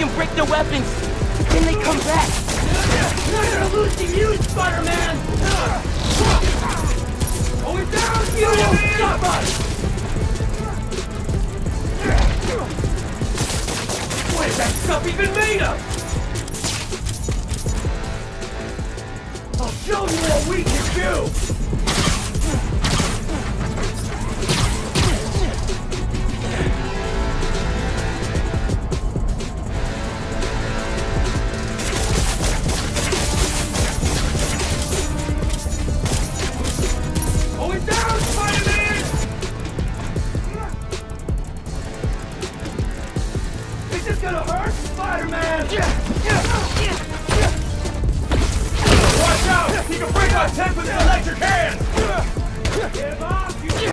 can break their weapons. Then they come back. We're losing, you, Spider-Man! Oh, we down, you oh, man! Stop us! What is that stuff even made of? I'll show you what we can do! gonna hurt, Spider-Man! Yeah.